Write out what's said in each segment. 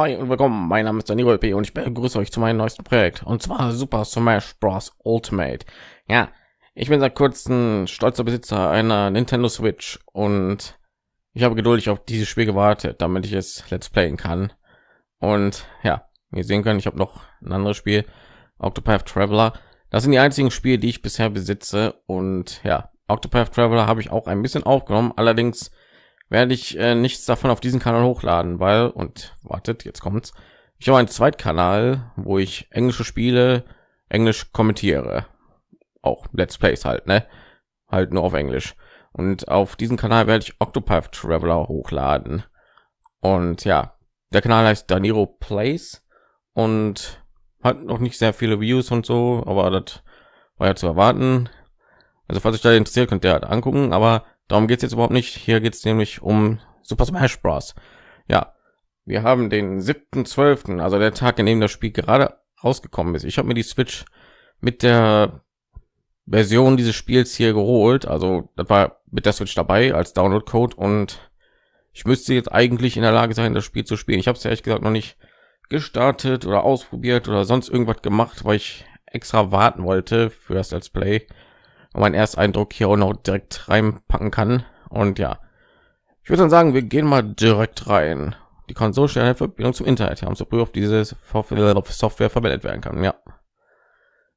Moin und willkommen. Mein Name ist Daniel P. und ich begrüße euch zu meinem neuesten Projekt und zwar Super Smash Bros. Ultimate. Ja, ich bin seit kurzem stolzer Besitzer einer Nintendo Switch und ich habe geduldig auf dieses Spiel gewartet, damit ich es Let's Playen kann. Und ja, wir sehen können, ich habe noch ein anderes Spiel, Octopath Traveler. Das sind die einzigen Spiele, die ich bisher besitze und ja, Octopath Traveler habe ich auch ein bisschen aufgenommen, allerdings werde ich äh, nichts davon auf diesen Kanal hochladen, weil und wartet, jetzt kommt's. Ich habe einen Zweitkanal, wo ich englische Spiele Englisch kommentiere, auch Let's Plays halt, ne, halt nur auf Englisch. Und auf diesem Kanal werde ich Octopath Traveler hochladen. Und ja, der Kanal heißt Daniro Plays und hat noch nicht sehr viele Views und so, aber das war ja zu erwarten. Also falls euch da interessiert, könnt ihr halt angucken, aber Darum geht es jetzt überhaupt nicht. Hier geht es nämlich um Super Smash Bros. Ja, wir haben den 7.12., also der Tag, in dem das Spiel gerade rausgekommen ist. Ich habe mir die Switch mit der Version dieses Spiels hier geholt. Also das war mit der Switch dabei als Download-Code und ich müsste jetzt eigentlich in der Lage sein, das Spiel zu spielen. Ich habe es ehrlich gesagt noch nicht gestartet oder ausprobiert oder sonst irgendwas gemacht, weil ich extra warten wollte für das Let's Play mein Ersteindruck hier auch noch direkt reinpacken kann. Und ja, ich würde dann sagen, wir gehen mal direkt rein. Die Konsole Verbindung zum Internet haben, so früh auf diese Software verwendet werden kann. Ja,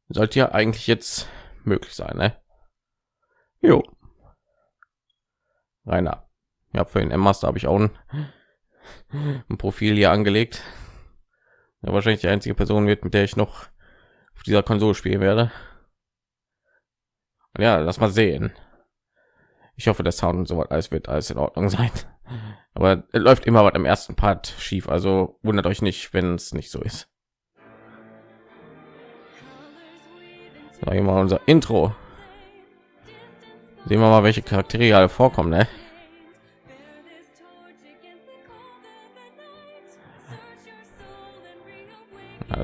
sollte ja eigentlich jetzt möglich sein, ne? Jo. Rainer. Ja, für den M-Master habe ich auch ein, ein Profil hier angelegt. Ja, wahrscheinlich die einzige Person wird, mit der ich noch auf dieser Konsole spielen werde. Ja, lass mal sehen. Ich hoffe, der Sound und so was alles wird alles in Ordnung sein. Aber läuft immer was im ersten Part schief, also wundert euch nicht, wenn es nicht so ist. So, mal unser Intro. Sehen wir mal, welche Charaktere alle vorkommen, ne?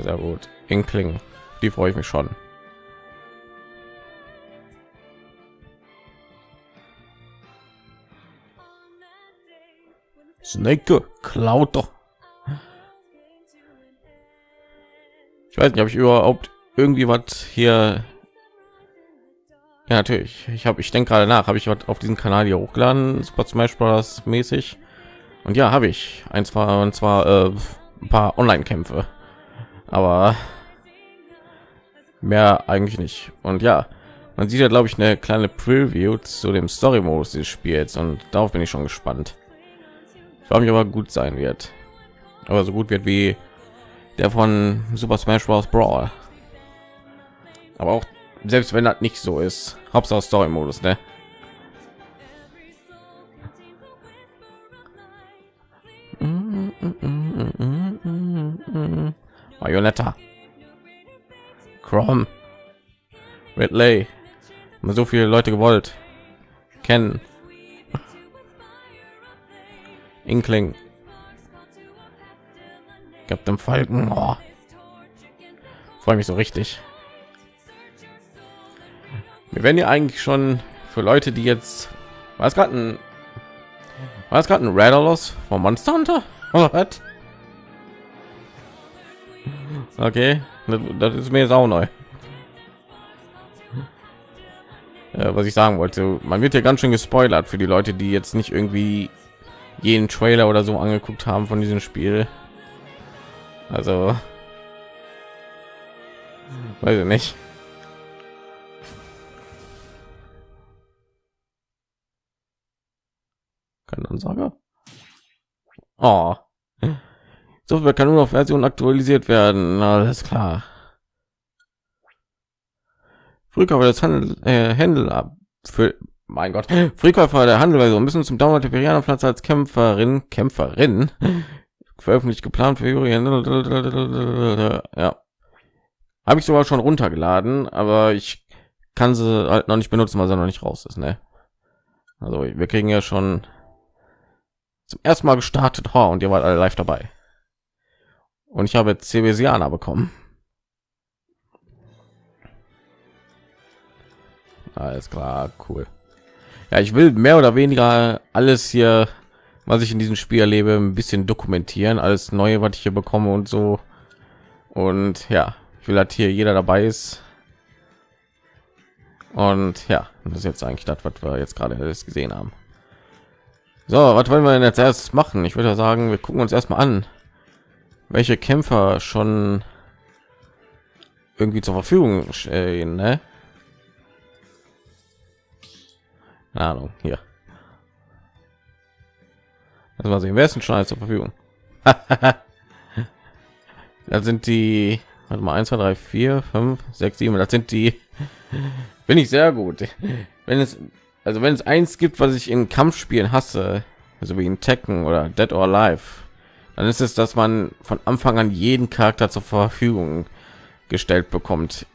Sehr gut. Inkling, die freue ich mich schon. Snake klaut doch. Ich weiß nicht, habe ich überhaupt irgendwie was hier? Ja, natürlich. Ich habe, ich denke gerade nach, habe ich was auf diesem Kanal hier hochgeladen, Super Smash Bros. mäßig. Und ja, habe ich eins war und zwar äh, ein paar Online-Kämpfe, aber mehr eigentlich nicht. Und ja, man sieht ja, glaube ich, eine kleine Preview zu dem Story-Modus des Spiels und darauf bin ich schon gespannt. Ich mich aber gut sein wird. Aber so gut wird wie der von Super Smash Bros. Brawl. Aber auch selbst wenn das nicht so ist, Hauptsache Story Modus, ne? Marionetta. Chrome. Ridley. So viele Leute gewollt. Kennen. Inkling. Captain Falken. Oh. Freue mich so richtig. Wir werden ja eigentlich schon für Leute, die jetzt was gerade ein was gerade ein Radolos vom Monster Hunter? Was? Okay, das ist mir jetzt auch neu. Ja, was ich sagen wollte, man wird ja ganz schön gespoilert für die Leute, die jetzt nicht irgendwie jeden Trailer oder so angeguckt haben von diesem Spiel. Also weiß ich nicht. Kann Ansage. Oh. Software kann nur noch Version aktualisiert werden. Alles klar. Früher war das Handel, äh, Händel ab für mein Gott, Frühkäufer der Handel so müssen zum Download der Piranha-Pflanze als Kämpferin, Kämpferin, veröffentlicht geplant für Jurien. Ja, habe ich sogar schon runtergeladen, aber ich kann sie halt noch nicht benutzen, weil sie noch nicht raus ist. Ne? Also wir kriegen ja schon zum ersten Mal gestartet, oh, und ihr wart alle live dabei. Und ich habe CBSiana bekommen. Alles klar, cool ja ich will mehr oder weniger alles hier was ich in diesem Spiel erlebe, ein bisschen dokumentieren, alles neue, was ich hier bekomme und so. Und ja, ich will halt hier jeder dabei ist. Und ja, das ist jetzt eigentlich das, was wir jetzt gerade alles gesehen haben. So, was wollen wir denn jetzt erst machen? Ich würde sagen, wir gucken uns erstmal an, welche Kämpfer schon irgendwie zur Verfügung stehen, ne? Keine Ahnung, hier. Mal sehen, wer ist denn schon zur Verfügung? da sind die, warte mal, 1, 2, 3, 4, 5, 6, 7, das sind die, bin ich sehr gut. Wenn es, also wenn es eins gibt, was ich in Kampfspielen hasse, so wie in Tekken oder Dead or Alive, dann ist es, dass man von Anfang an jeden Charakter zur Verfügung gestellt bekommt.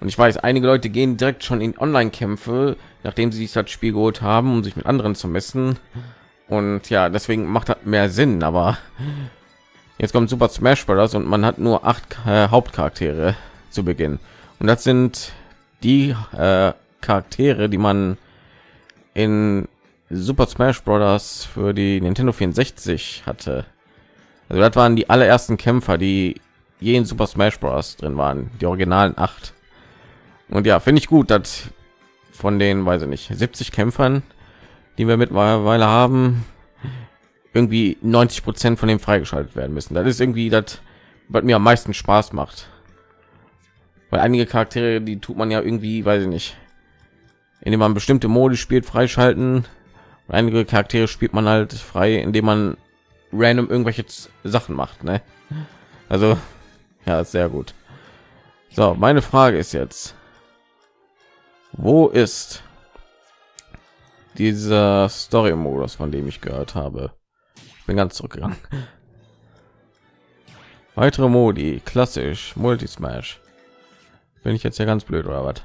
Und ich weiß, einige Leute gehen direkt schon in Online-Kämpfe, nachdem sie sich das Spiel geholt haben, um sich mit anderen zu messen. Und ja, deswegen macht das mehr Sinn. Aber jetzt kommt Super Smash Bros. und man hat nur acht äh, Hauptcharaktere zu Beginn. Und das sind die äh, Charaktere, die man in Super Smash Bros. für die Nintendo 64 hatte. Also das waren die allerersten Kämpfer, die je in Super Smash Bros. drin waren, die originalen acht. Und ja, finde ich gut, dass von den, weiß ich nicht, 70 Kämpfern, die wir mittlerweile haben, irgendwie 90 Prozent von dem freigeschaltet werden müssen. Das ist irgendwie das, was mir am meisten Spaß macht. Weil einige Charaktere, die tut man ja irgendwie, weiß ich nicht, indem man bestimmte Modi spielt, freischalten. Und einige Charaktere spielt man halt frei, indem man random irgendwelche Sachen macht. Ne? Also ja, sehr gut. So, meine Frage ist jetzt, wo ist dieser Story-Modus, von dem ich gehört habe? Ich bin ganz zurückgegangen. Weitere Modi, klassisch, Multismash. Bin ich jetzt ja ganz blöd oder was?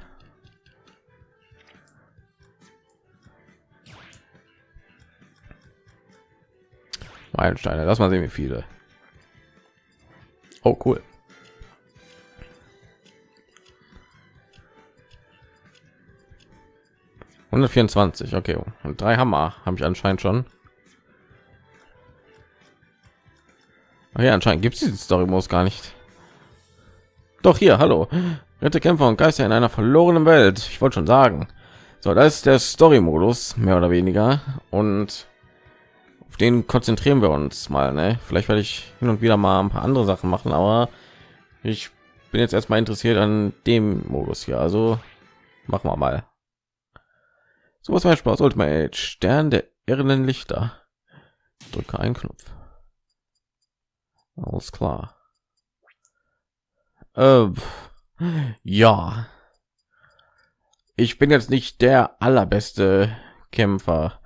Meilensteine, lass mal sehen, wie viele. Oh, cool. 124 okay. Und drei hammer habe ich anscheinend schon. Ach ja anscheinend gibt es diese story muss gar nicht. Doch hier hallo. Rette kämpfer und geister in einer verlorenen welt. Ich wollte schon sagen. So das ist der story modus mehr oder weniger. Und auf den konzentrieren wir uns mal ne? vielleicht werde ich hin und wieder mal ein paar andere sachen machen aber ich bin jetzt erstmal interessiert an dem modus hier. Also machen wir mal so was mein Spaß Ultimate Stern der irrenden Lichter. Drücke einen Knopf. Alles klar. Äh, ja. Ich bin jetzt nicht der allerbeste Kämpfer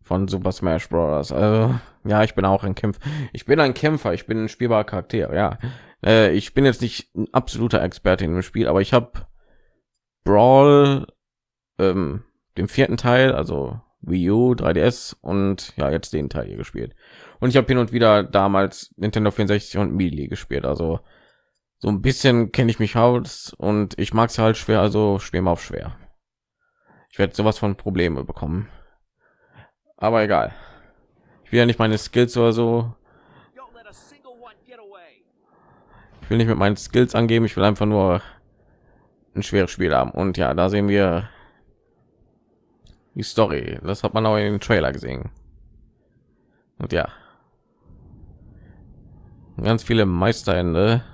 von Super Smash Bros. Also, ja, ich bin auch ein Kämpfer. Ich bin ein Kämpfer. Ich bin ein spielbarer Charakter. Ja, äh, ich bin jetzt nicht ein absoluter Experte in dem Spiel, aber ich habe Brawl ähm, dem vierten Teil, also Wii U, 3DS und ja, jetzt den Teil hier gespielt. Und ich habe hin und wieder damals Nintendo 64 und Melee gespielt, also so ein bisschen kenne ich mich aus und ich mag es halt schwer, also spielen wir auf schwer. Ich werde sowas von Probleme bekommen. Aber egal. Ich will ja nicht meine Skills oder so. Ich will nicht mit meinen Skills angeben, ich will einfach nur ein schweres Spiel haben. Und ja, da sehen wir die Story. Das hat man auch in den Trailer gesehen. Und ja, ganz viele Meisterende.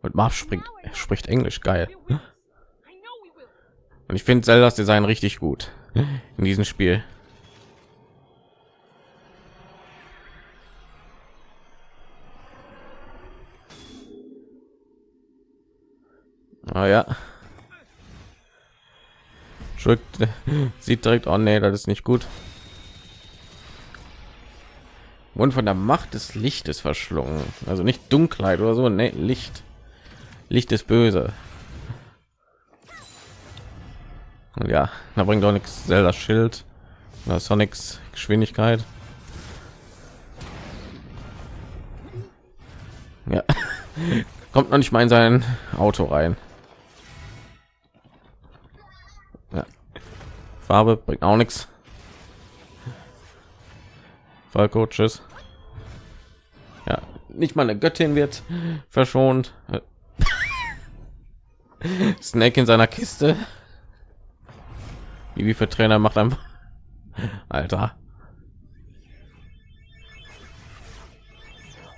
Und Marv springt, spricht Englisch geil. Und ich finde Zeldas Design richtig gut in diesem Spiel. Ah ja. Drückt, sieht direkt, oh nee, das ist nicht gut. Und von der Macht des Lichtes verschlungen. Also nicht Dunkelheit oder so, nee, Licht. Licht ist böse. Ja, da bringt doch nichts Zelda Schild oder Sonics Geschwindigkeit. Ja, kommt noch nicht mal in sein Auto rein. Farbe bringt auch nichts. Falco, tschüss. Ja, nicht mal eine Göttin wird verschont. Snake in seiner Kiste. Wie, für Trainer macht einfach. Alter.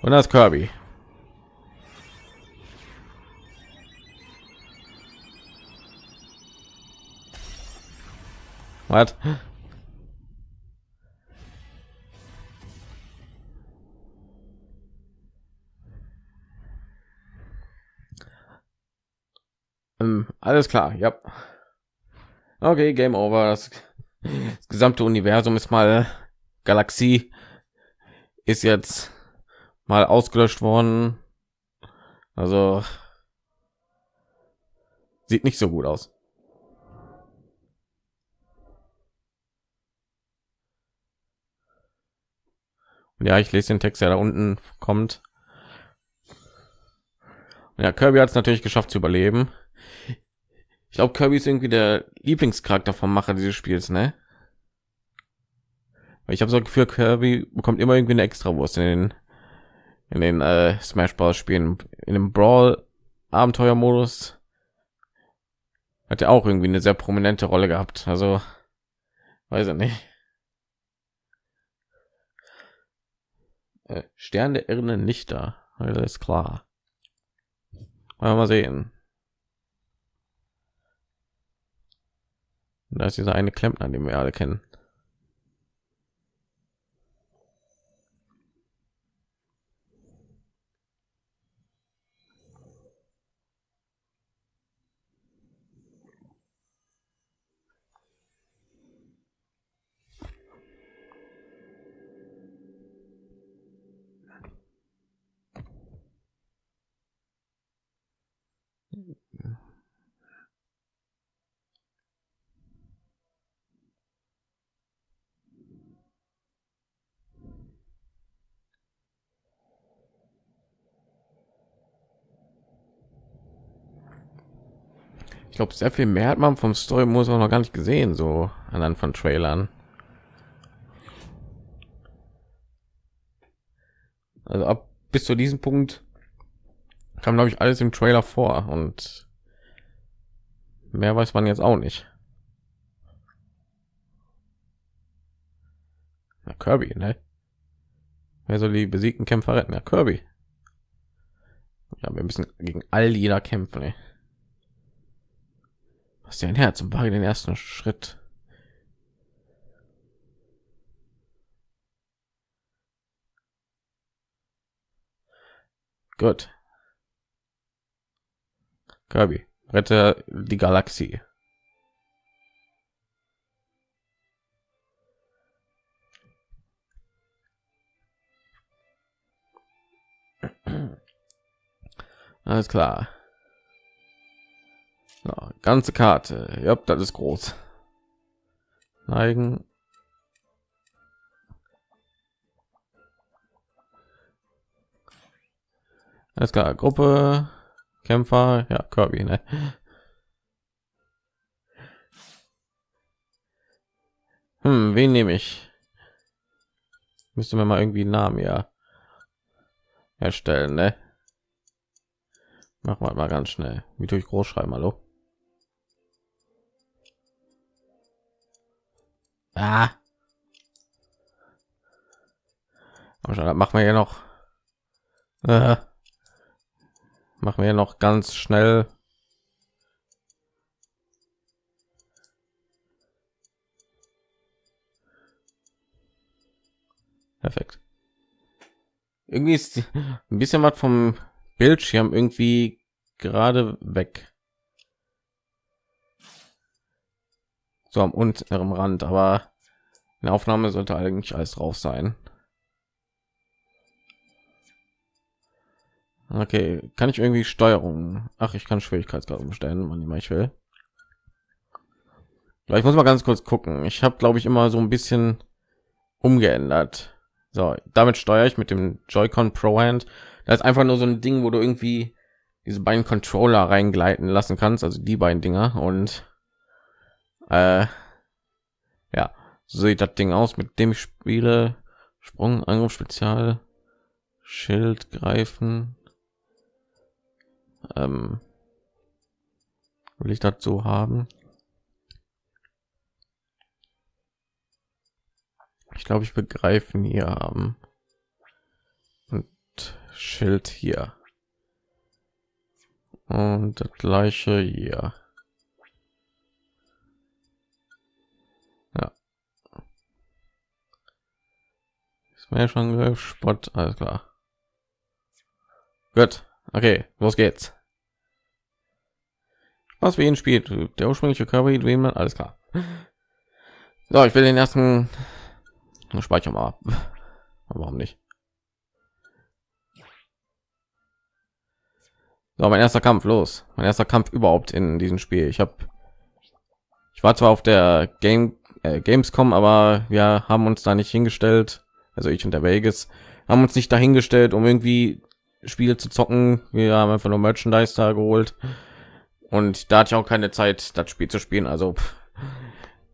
Und das Kirby. Was? Ähm, alles klar, ja. Okay, Game Over. Das, das gesamte Universum ist mal Galaxie ist jetzt mal ausgelöscht worden. Also sieht nicht so gut aus. Ja, ich lese den Text, der da unten kommt. Ja, Kirby hat es natürlich geschafft zu überleben. Ich glaube, Kirby ist irgendwie der Lieblingscharakter vom Macher dieses Spiels, ne? Ich habe so ein Gefühl, Kirby bekommt immer irgendwie eine extra Wurst in den in den äh, Smash Bros. Spielen. In dem Brawl Abenteuermodus hat er auch irgendwie eine sehr prominente Rolle gehabt. Also weiß ich nicht. Äh, Stern der irrenden Lichter, also ist klar. Mal, sehen. Da ist dieser eine Klempner, den wir alle kennen. Glaube, sehr viel mehr hat man vom Story muss auch noch gar nicht gesehen, so anhand von Trailern. Also ab bis zu diesem Punkt kam, glaube ich, alles im Trailer vor und mehr weiß man jetzt auch nicht. Na, Kirby, ne? Wer soll die besiegten Kämpfer retten? Ja, Kirby. Ja, wir müssen gegen all jeder kämpfen. Ey. Was ist dein Herz und wage den ersten Schritt. Gut. Kirby, rette die Galaxie. Alles klar. So, ganze Karte. Ja, das ist groß. Neigen. Alles klar. Gruppe. Kämpfer. Ja, Kirby, ne? Hm, wen nehme ich? Müsste mir mal irgendwie einen Namen ja erstellen, ne? Machen wir mal ganz schnell. Wie durch groß schreiben, hallo? Ah. Aber schon, machen wir ja noch. Äh, machen wir noch ganz schnell. Perfekt. Irgendwie ist ein bisschen was vom Bildschirm irgendwie gerade weg. So am unteren Rand, aber in der Aufnahme sollte eigentlich alles drauf sein. Okay, kann ich irgendwie Steuerung? Ach, ich kann Schwierigkeitsgrad umstellen, wann ich will. Ich muss mal ganz kurz gucken. Ich habe, glaube ich, immer so ein bisschen umgeändert. So, damit steuere ich mit dem Joy-Con Pro Hand das ist einfach nur so ein Ding, wo du irgendwie diese beiden Controller reingleiten lassen kannst, also die beiden Dinger und äh, Ja, so sieht das Ding aus, mit dem ich spiele. Sprung, Angriff, Spezial, Schild, Greifen. Ähm, will ich dazu haben? Ich glaube, ich begreifen hier haben und Schild hier und das gleiche hier. Smash Angriff, Spot, alles klar. Gut, okay, los geht's. Was für ihn spielt, der ursprüngliche Körper, man, alles klar. So, ich will den ersten Speicher mal. Warum nicht? So, mein erster Kampf los. Mein erster Kampf überhaupt in diesem Spiel. Ich habe, ich war zwar auf der Game äh, Gamescom, aber wir haben uns da nicht hingestellt. Also ich und der Vegas haben uns nicht dahingestellt, um irgendwie Spiele zu zocken. Wir haben einfach nur Merchandise da geholt und da hatte ich auch keine Zeit, das Spiel zu spielen. Also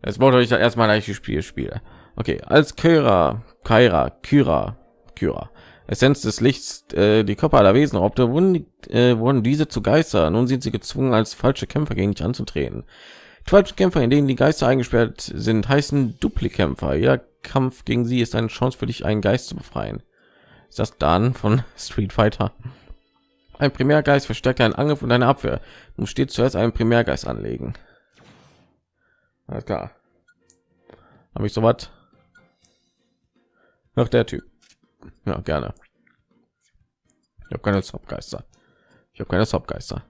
es wollte ich erstmal gleich Spiel spiele. Okay, als Kyra, Kyra, Kyra, Kyra, Essenz des Lichts, äh, die Körper aller Wesen raubte, wurden, äh, wurden diese zu Geister. Nun sind sie gezwungen, als falsche Kämpfer gegen dich anzutreten. Die falschen Kämpfer, in denen die Geister eingesperrt sind, heißen Duplikämpfer. Jeder Kampf gegen sie ist eine Chance für dich, einen Geist zu befreien. Ist das dann von Street Fighter? Ein Primärgeist verstärkt deinen Angriff und deine Abwehr. Du stets zuerst einen Primärgeist anlegen. Alles klar. Habe ich so was? Noch der Typ. Ja, gerne. Ich habe keine Subgeister. Ich habe keine Subgeister.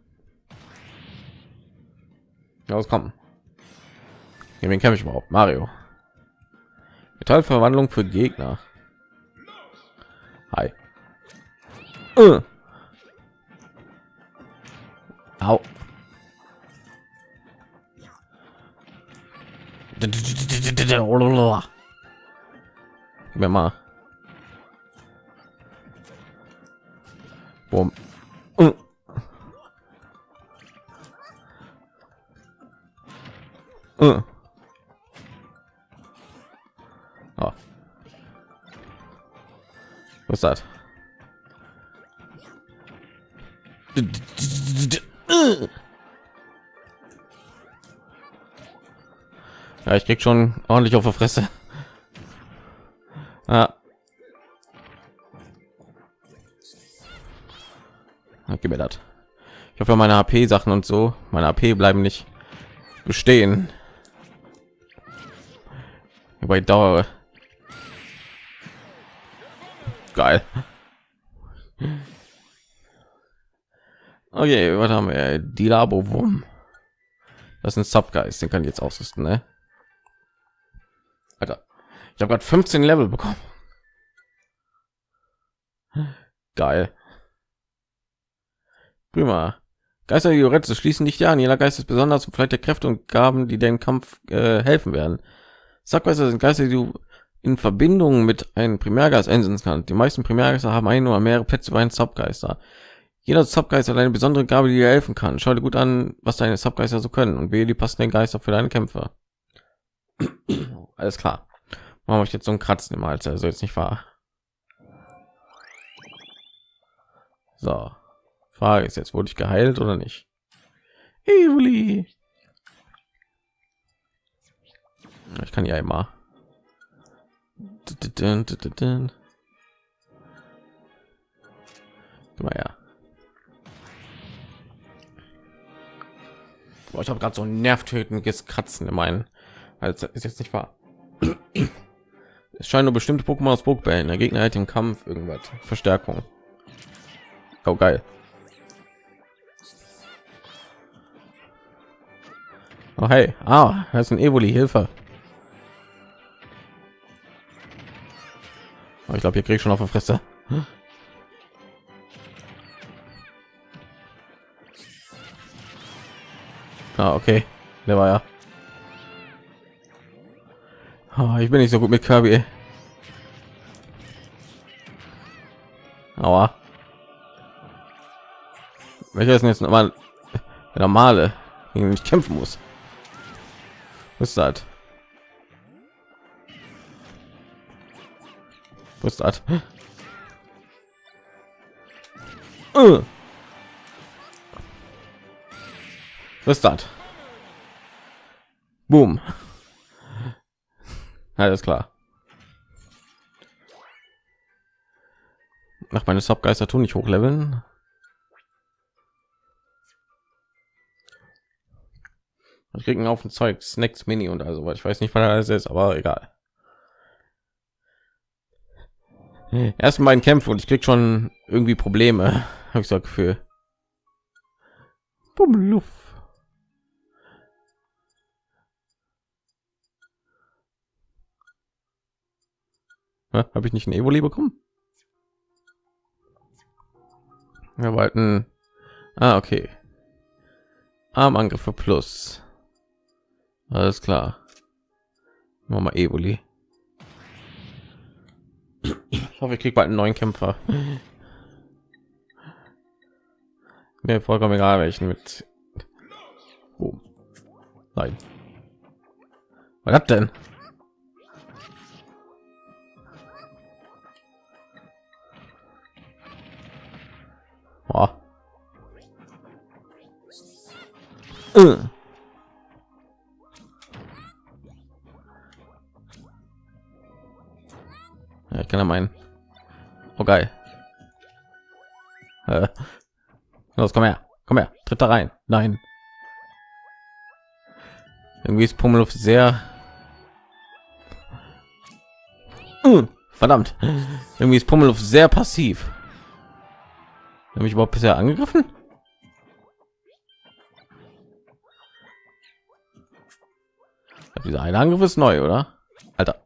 Ja, was kommen? Gegen wen kämpfe ich überhaupt? Mario. Metallverwandlung für Gegner. Hi. Uh. Au. Mir mal. Boom. Ich krieg schon ordentlich auf der Fresse. Ja. Gib mir das. Ich hoffe, meine AP Sachen und so, meine AP bleiben nicht bestehen. Bei Dauer. Geil. Okay, was haben wir? Die Labo Wum. Das ist ein Subgeist, den kann ich jetzt ausrüsten, ne? Alter, ich habe gerade 15 Level bekommen. Geil. Prima. Geister, du schließen nicht an. Jeder Geist ist besonders und vielleicht der Kräfte und Gaben, die den Kampf äh, helfen werden. Sackgeister sind Geister, die du in Verbindung mit einem Primärgeist einsetzen kannst. Die meisten Primärgeister haben ein oder mehrere Plätze bei einem Subgeister. Jeder Subgeist hat eine besondere Gabe, die dir helfen kann. Schau dir gut an, was deine Subgeister so können und wähle die passenden Geister für deine Kämpfe. Alles klar. Warum ich jetzt so ein Kratzen im Hals? Also jetzt nicht wahr. So. Frage ist jetzt, wurde ich geheilt oder nicht? Evoli. Ich kann ja immer. Mal ja. Boah, ich habe gerade so nervtötendes Kratzen in meinen. Also ist jetzt nicht wahr. es scheint nur bestimmte Pokémon aus Pokébällen. Der Gegner hat im Kampf irgendwas. Verstärkung. Oh geil. Oh hey, ah, das ist ein Evoli Hilfe. Oh, ich glaube, hier krieg ich schon auf der Fresse. Ah, okay, der war ja. Ah, ich bin nicht so gut mit Kirby. Aber Welcher ist denn jetzt nochmal der normale, gegen den ich kämpfen muss? Was ist das? Was ist das? Äh. Was ist das? Boom. Alles klar. Nach meine Subgeister tun nicht hochleveln. Ich kriegen auf ein Zeug Snacks Mini und also ich weiß nicht, was alles ist, aber egal. Erst mein Kämpfe und ich krieg schon irgendwie Probleme, habe ich so Gefühl. Luft. Habe ich nicht ein Evoli bekommen? Wir wollten. Ah, okay. Armangriffe plus. Alles klar. Machen wir Evoli. Ich hoffe, ich kriege bald einen neuen Kämpfer. Mir vollkommen egal, welchen mit. Oh. Nein. Was hat denn? Oh. Uh. Ja, ich kann ja meinen. Oh geil. Äh. Los, komm her, komm her, tritt da rein. Nein. Irgendwie ist Pummeluft sehr. Uh, verdammt. Irgendwie ist Pummeluft sehr passiv. Habe ich überhaupt bisher angegriffen? Dieser eine Angriff ist neu, oder? Alter.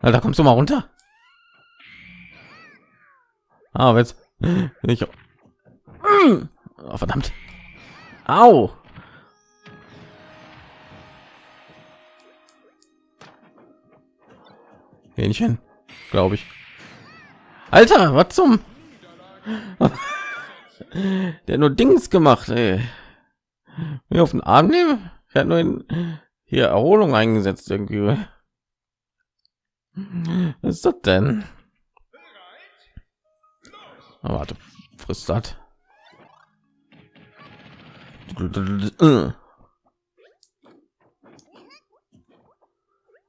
Alter, kommst du mal runter? Ah, jetzt ich oh, verdammt. Au. Hähnchen, glaube ich. Alter, was zum? Der nur Dings gemacht, ey. Mir auf den Arm nehmen? Ich hatte nur in hier Erholung eingesetzt irgendwie. Was ist das denn? Oh, warte, frisst das.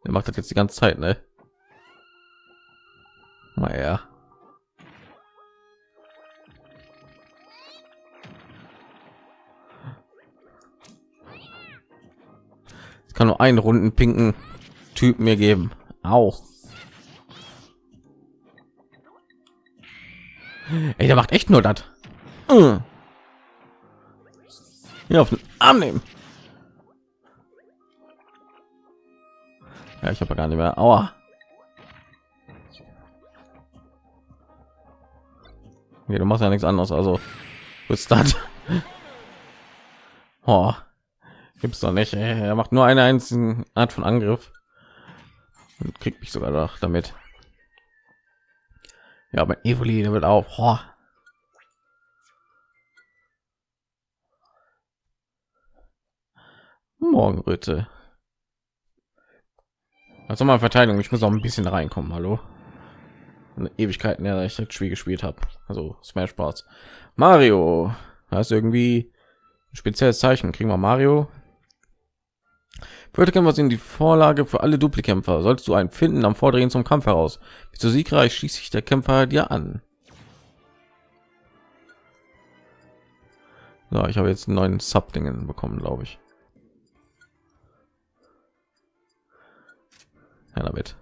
Er macht das jetzt die ganze Zeit, ne? Naja. Es kann nur einen runden pinken Typ mir geben. Auch. Ey, der macht echt nur das. Hm. Ja, auf den Arm nehmen. Ja, ich habe gar nicht mehr. Aua. Okay, du machst ja nichts anderes, also ist das? Oh, gibt's doch nicht. Ey. Er macht nur eine einzige Art von Angriff und kriegt mich sogar noch damit. Ja, aber Evoli, der wird auch. Oh. Morgenröte. Also mal Verteidigung. Ich muss auch ein bisschen reinkommen. Hallo. Ewigkeiten, ja, ich Spiel gespielt habe. Also Smash Bros. Mario, hast irgendwie ein spezielles Zeichen. Kriegen wir Mario. Würde was in die Vorlage für alle Duplikämpfer. Solltest du einen finden am Vordrehen zum Kampf heraus. Bist du siegreich, schließt sich der Kämpfer dir an. So, ich habe jetzt einen neuen Sub-Dingen bekommen, glaube ich. Ja, damit.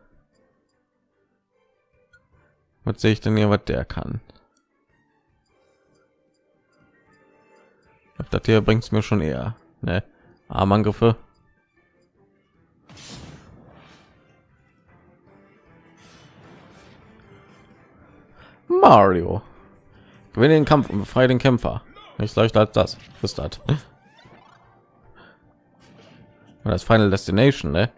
Was sehe ich denn hier, was der kann? Das hier bringt es mir schon eher. Ne? Armangriffe. Mario. Gewinne den Kampf und befreie den Kämpfer. Nicht leichter als das. Ist das? Das Final Destination, ne?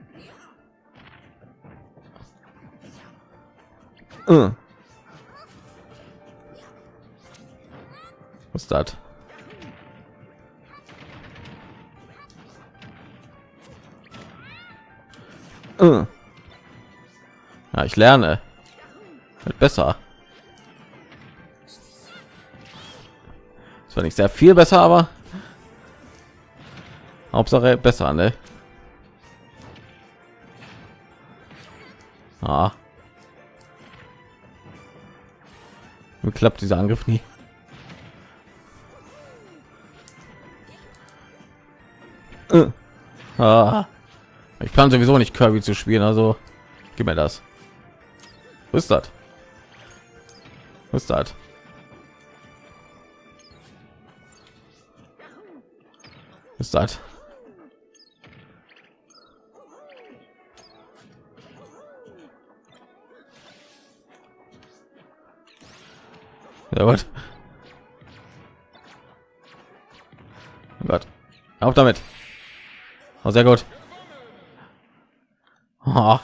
Uh. Was das? Äh. Ja, ich lerne. Wird besser. Das war nicht sehr viel besser, aber Hauptsache besser, ne? Ah. Mir klappt dieser Angriff nie. Ah. Ich plan sowieso nicht Kirby zu spielen, also gib mir das. Was ist das? Was ist das? Was ist das? Ja, gut. Gott. Auf damit. Oh, sehr gut. Oh,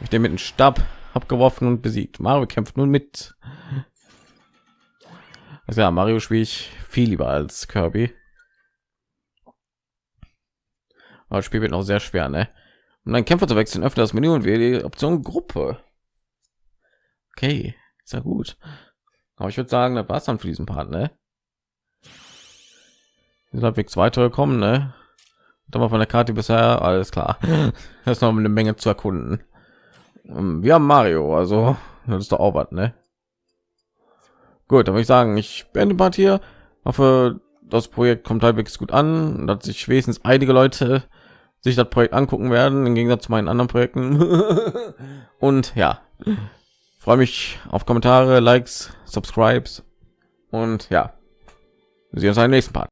ich den mit dem Stab abgeworfen und besiegt. Mario kämpft nun mit. Also ja, Mario spiele ich viel lieber als Kirby. Aber das Spiel wird noch sehr schwer, ne? Um dann Kämpfer zu wechseln, öffne das Menü und wähle die Option Gruppe. Okay, ist ja gut. Aber ich würde sagen, das war's dann für diesen Part, ne? Halbwegs weitergekommen, ne? Da war von der Karte bisher alles klar. Das ist noch eine Menge zu erkunden. Ähm, wir haben Mario, also das ist doch auch was, ne? Gut, dann würde ich sagen, ich beende Part hier. Hoffe, das Projekt kommt halbwegs gut an, dass sich wenigstens einige Leute sich das Projekt angucken werden, im Gegensatz zu meinen anderen Projekten. und ja, freue mich auf Kommentare, Likes, Subscribes und ja, wir sehen uns im nächsten Part.